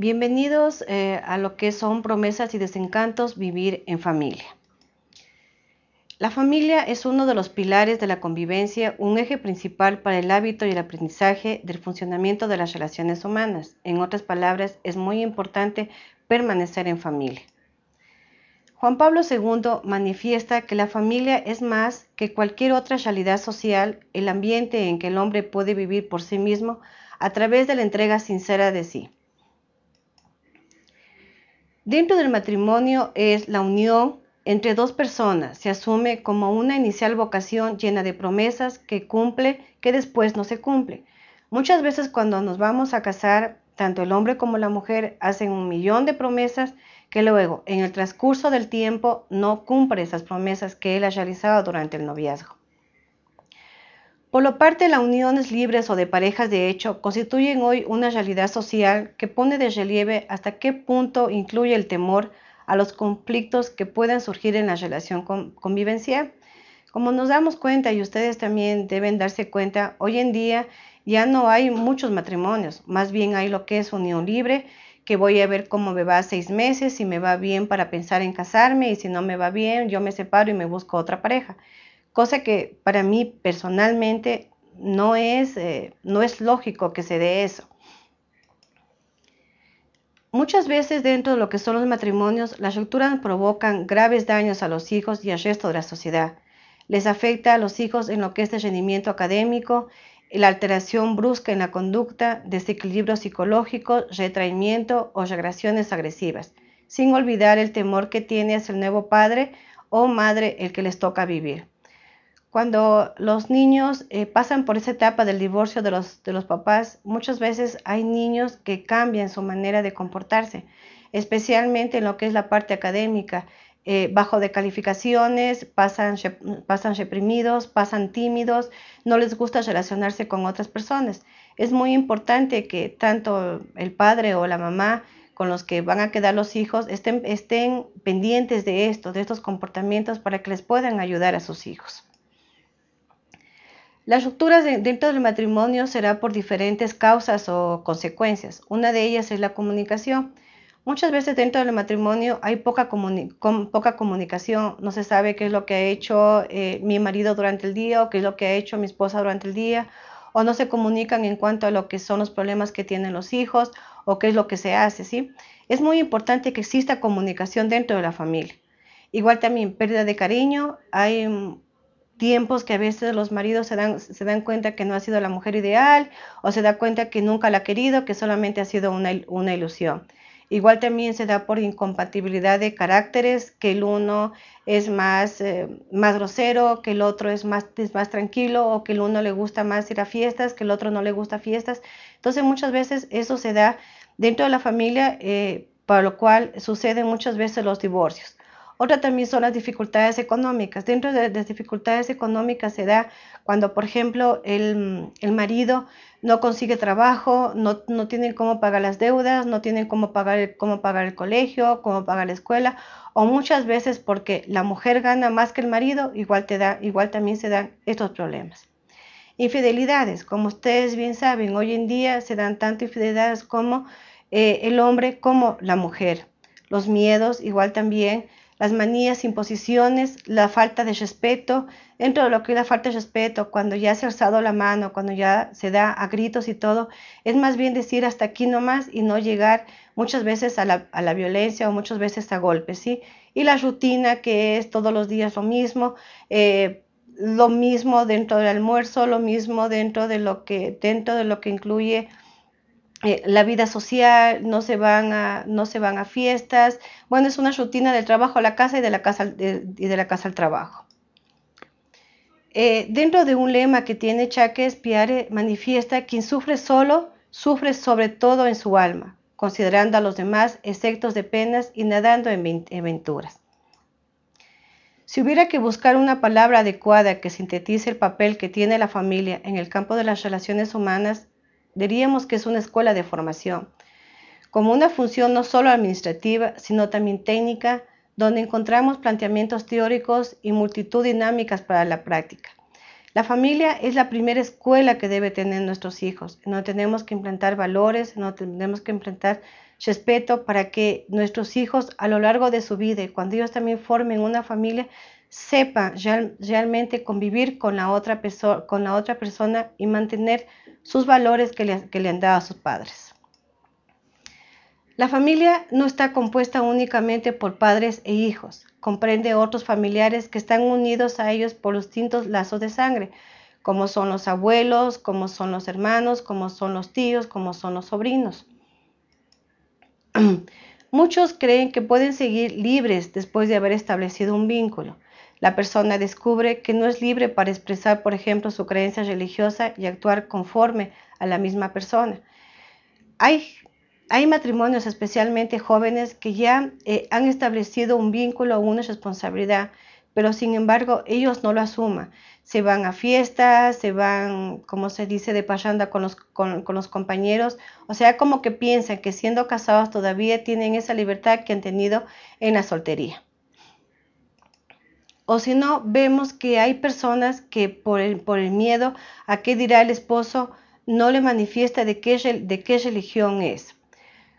Bienvenidos eh, a lo que son promesas y desencantos vivir en familia. La familia es uno de los pilares de la convivencia, un eje principal para el hábito y el aprendizaje del funcionamiento de las relaciones humanas. En otras palabras, es muy importante permanecer en familia. Juan Pablo II manifiesta que la familia es más que cualquier otra realidad social, el ambiente en que el hombre puede vivir por sí mismo a través de la entrega sincera de sí. Dentro del matrimonio es la unión entre dos personas. Se asume como una inicial vocación llena de promesas que cumple, que después no se cumple. Muchas veces cuando nos vamos a casar, tanto el hombre como la mujer hacen un millón de promesas que luego, en el transcurso del tiempo, no cumple esas promesas que él ha realizado durante el noviazgo. Por lo parte, las uniones libres o de parejas de hecho constituyen hoy una realidad social que pone de relieve hasta qué punto incluye el temor a los conflictos que puedan surgir en la relación convivencial. Como nos damos cuenta y ustedes también deben darse cuenta, hoy en día ya no hay muchos matrimonios, más bien hay lo que es unión libre, que voy a ver cómo me va seis meses, si me va bien para pensar en casarme y si no me va bien, yo me separo y me busco otra pareja cosa que para mí personalmente no es, eh, no es lógico que se dé eso. Muchas veces dentro de lo que son los matrimonios, las rupturas provocan graves daños a los hijos y al resto de la sociedad. Les afecta a los hijos en lo que es el rendimiento académico, la alteración brusca en la conducta, desequilibrio psicológico, retraimiento o regresiones agresivas, sin olvidar el temor que tiene hacia el nuevo padre o madre el que les toca vivir. Cuando los niños eh, pasan por esa etapa del divorcio de los, de los papás, muchas veces hay niños que cambian su manera de comportarse, especialmente en lo que es la parte académica. Eh, bajo de calificaciones, pasan, pasan reprimidos, pasan tímidos, no les gusta relacionarse con otras personas. Es muy importante que tanto el padre o la mamá con los que van a quedar los hijos estén, estén pendientes de esto, de estos comportamientos para que les puedan ayudar a sus hijos. Las rupturas dentro del matrimonio será por diferentes causas o consecuencias. Una de ellas es la comunicación. Muchas veces dentro del matrimonio hay poca, comunicación, no se sabe qué es lo que ha hecho eh, mi marido durante el día o qué es lo que ha hecho mi esposa durante el día, o no se comunican en cuanto a lo que son los problemas que tienen los hijos o qué es lo que se hace, ¿sí? Es muy importante que exista comunicación dentro de la familia. Igual también pérdida de cariño, hay tiempos que a veces los maridos se dan, se dan cuenta que no ha sido la mujer ideal o se da cuenta que nunca la ha querido, que solamente ha sido una, una ilusión. Igual también se da por incompatibilidad de caracteres, que el uno es más, eh, más grosero, que el otro es más, es más tranquilo, o que el uno le gusta más ir a fiestas, que el otro no le gusta fiestas. Entonces muchas veces eso se da dentro de la familia, eh, para lo cual suceden muchas veces los divorcios. Otra también son las dificultades económicas. Dentro de las dificultades económicas se da cuando, por ejemplo, el, marido no consigue trabajo, no, no, tienen cómo pagar las deudas, no tienen cómo pagar, cómo pagar el colegio, cómo pagar la escuela, o muchas veces porque la mujer gana más que el marido, igual, te da, igual también se dan estos problemas. Infidelidades, como ustedes bien saben, hoy en día se dan tanto infidelidades como eh, el hombre como la mujer. Los miedos, igual también las manías, imposiciones, la falta de respeto, dentro de lo que es la falta de respeto, cuando ya se ha alzado la mano, cuando ya se da a gritos y todo, es más bien decir hasta aquí nomás y no llegar muchas veces a la, violencia o muchas veces a golpes, ¿sí? Y la rutina que es todos los días lo mismo, eh, lo mismo dentro del almuerzo, lo mismo dentro de lo que, dentro de lo que incluye eh, la vida social, no se, van a, no se van a fiestas. Bueno, es una rutina del trabajo a la casa y de la casa, y de la casa al trabajo. Eh, dentro de un lema que tiene Chaques, Piare manifiesta, quien sufre solo, sufre sobre todo en su alma, considerando a los demás exceptos de penas y nadando en aventuras. Si hubiera que buscar una palabra adecuada que sintetice el papel que tiene la familia en el campo de las relaciones humanas, diríamos que es una escuela de formación, como una función no solo administrativa, sino también técnica, donde encontramos planteamientos teóricos y multitud dinámicas para la práctica. La familia es la primera escuela que debe tener nuestros hijos. No tenemos que implantar valores, no tenemos que implantar respeto para que nuestros hijos a lo largo de su vida cuando ellos también formen una familia, sepan realmente convivir con la, otra con la otra persona y mantener sus valores que le, que le han dado a sus padres. La familia no está compuesta únicamente por padres e hijos, comprende otros familiares que están unidos a ellos por distintos lazos de sangre, como son los abuelos, como son los hermanos, como son los tíos, como son los sobrinos. Muchos creen que pueden seguir libres después de haber establecido un vínculo. La persona descubre que no es libre para expresar, por ejemplo, su creencia religiosa y actuar conforme a la misma persona. Hay, hay matrimonios, especialmente jóvenes, que ya eh, han establecido un vínculo o una responsabilidad, pero sin embargo ellos no lo asuman se van a fiestas, se van, como se dice, de pachanda con los, con, los compañeros, o sea, como que piensan que siendo casados todavía tienen esa libertad que han tenido en la soltería. O si no, vemos que hay personas que por el, miedo a qué dirá el esposo, no le manifiesta de qué, de qué religión es.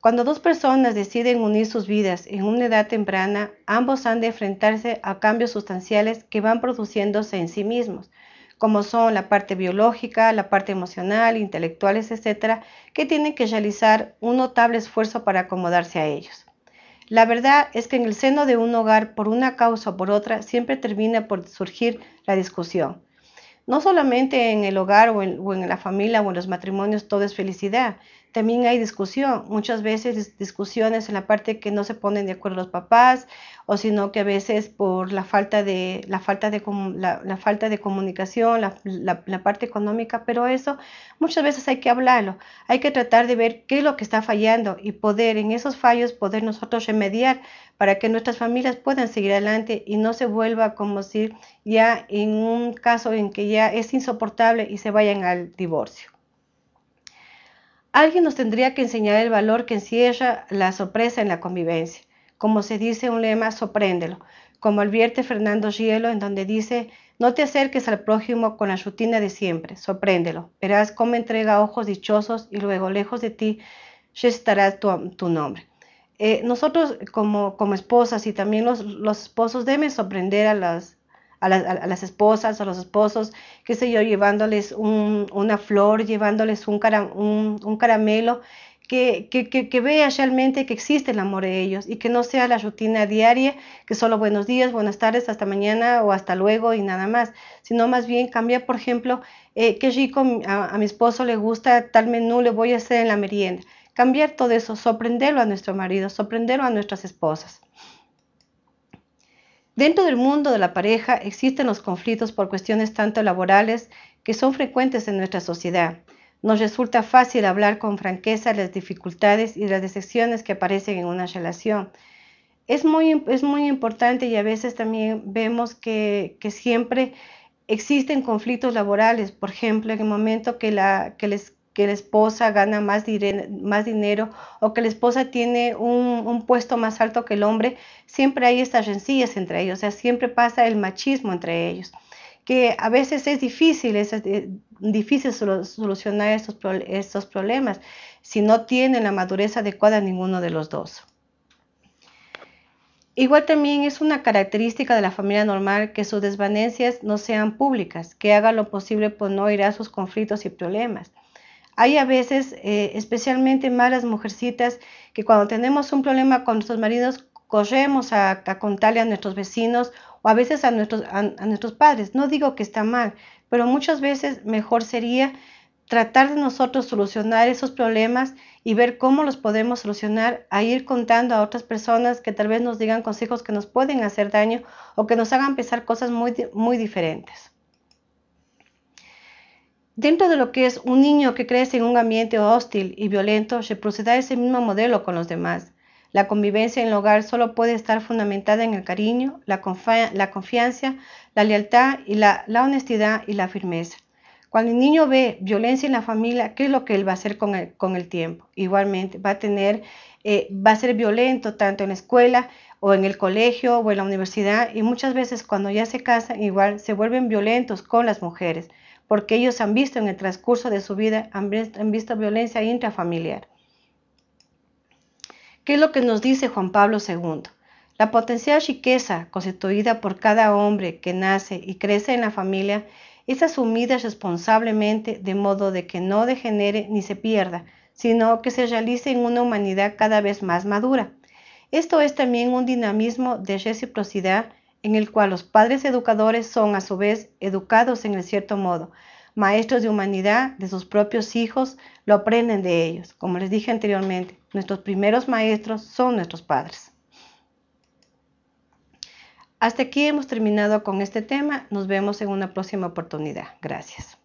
Cuando dos personas deciden unir sus vidas en una edad temprana, ambos han de enfrentarse a cambios sustanciales que van produciéndose en sí mismos, como son la parte biológica, la parte emocional, intelectuales, etcétera, que tienen que realizar un notable esfuerzo para acomodarse a ellos. La verdad es que en el seno de un hogar, por una causa o por otra, siempre termina por surgir la discusión. No solamente en el hogar o en, la familia o en los matrimonios todo es felicidad, también hay discusión, muchas veces discusiones en la parte que no se ponen de acuerdo los papás o sino que a veces por la falta de, la falta de, la, falta de comunicación, la, la, parte económica, pero eso muchas veces hay que hablarlo, hay que tratar de ver qué es lo que está fallando y poder en esos fallos poder nosotros remediar para que nuestras familias puedan seguir adelante y no se vuelva como si ya en un caso en que ya es insoportable y se vayan al divorcio. Alguien nos tendría que enseñar el valor que encierra la sorpresa en la convivencia. Como se dice un lema, sorpréndelo. Como advierte Fernando Gielo, en donde dice, no te acerques al prójimo con la rutina de siempre, sorpréndelo. Verás cómo entrega ojos dichosos y luego lejos de ti estará tu, tu nombre. Eh, nosotros como, como esposas y también los, los esposos deben sorprender a las, a, las esposas, a los esposos, qué sé yo, llevándoles una flor, llevándoles un, un, caramelo, que, que, que, vea realmente que existe el amor de ellos y que no sea la rutina diaria, que solo buenos días, buenas tardes, hasta mañana o hasta luego y nada más, sino más bien cambiar, por ejemplo, eh, qué rico a, a, mi esposo le gusta tal menú, le voy a hacer en la merienda. Cambiar todo eso, sorprenderlo a nuestro marido, sorprenderlo a nuestras esposas. Dentro del mundo de la pareja existen los conflictos por cuestiones tanto laborales que son frecuentes en nuestra sociedad. Nos resulta fácil hablar con franqueza las dificultades y las decepciones que aparecen en una relación. Es muy, es muy importante y a veces también vemos que, que siempre existen conflictos laborales, por ejemplo, en el momento que, la, que les que la esposa gana más, más dinero o que la esposa tiene un, puesto más alto que el hombre, siempre hay estas rencillas entre ellos, o sea, siempre pasa el machismo entre ellos, que a veces es difícil, es eh, difícil solucionar estos, estos problemas si no tienen la madurez adecuada ninguno de los dos. Igual también es una característica de la familia normal que sus desvanencias no sean públicas, que hagan lo posible por no ir a sus conflictos y problemas. Hay a veces, eh, especialmente malas mujercitas, que cuando tenemos un problema con nuestros maridos, corremos a, contarle a nuestros vecinos o a veces a nuestros, a nuestros padres. No digo que está mal, pero muchas veces mejor sería tratar de nosotros solucionar esos problemas y ver cómo los podemos solucionar, a ir contando a otras personas que tal vez nos digan consejos que nos pueden hacer daño o que nos hagan pensar cosas muy, muy diferentes. Dentro de lo que es un niño que crece en un ambiente hostil y violento, se procede a ese mismo modelo con los demás. La convivencia en el hogar solo puede estar fundamentada en el cariño, la, confianza, la lealtad y la, honestidad y la firmeza. Cuando el niño ve violencia en la familia, ¿qué es lo que él va a hacer con el, tiempo? Igualmente, va a tener, eh, va a ser violento tanto en la escuela o en el colegio o en la universidad y muchas veces cuando ya se casan igual se vuelven violentos con las mujeres porque ellos han visto en el transcurso de su vida, han visto violencia intrafamiliar. ¿Qué es lo que nos dice Juan Pablo II? La potencial riqueza constituida por cada hombre que nace y crece en la familia es asumida responsablemente de modo de que no degenere ni se pierda, sino que se realice en una humanidad cada vez más madura. Esto es también un dinamismo de reciprocidad en el cual los padres educadores son a su vez educados en el cierto modo. Maestros de humanidad de sus propios hijos lo aprenden de ellos. Como les dije anteriormente, nuestros primeros maestros son nuestros padres. Hasta aquí hemos terminado con este tema. Nos vemos en una próxima oportunidad. Gracias.